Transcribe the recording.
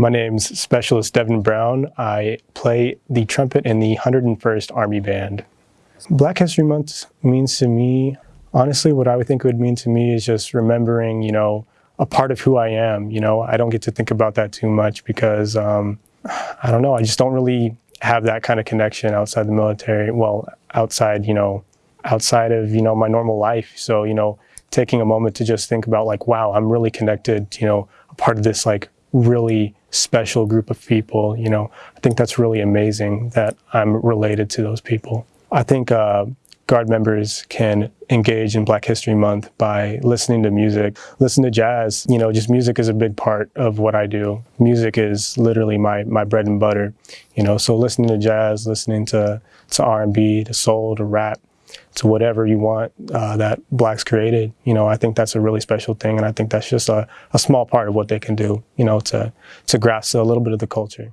My name's Specialist Devin Brown. I play the trumpet in the 101st Army Band. Black History Month means to me, honestly, what I would think it would mean to me is just remembering, you know, a part of who I am. You know, I don't get to think about that too much because, um, I don't know, I just don't really have that kind of connection outside the military. Well, outside, you know, outside of, you know, my normal life. So, you know, taking a moment to just think about like, wow, I'm really connected, you know, a part of this like really special group of people. You know, I think that's really amazing that I'm related to those people. I think uh, Guard members can engage in Black History Month by listening to music, listen to jazz. You know, just music is a big part of what I do. Music is literally my, my bread and butter, you know, so listening to jazz, listening to, to R&B, to soul, to rap, to whatever you want uh, that blacks created. You know, I think that's a really special thing, and I think that's just a, a small part of what they can do. You know, to to grasp a little bit of the culture.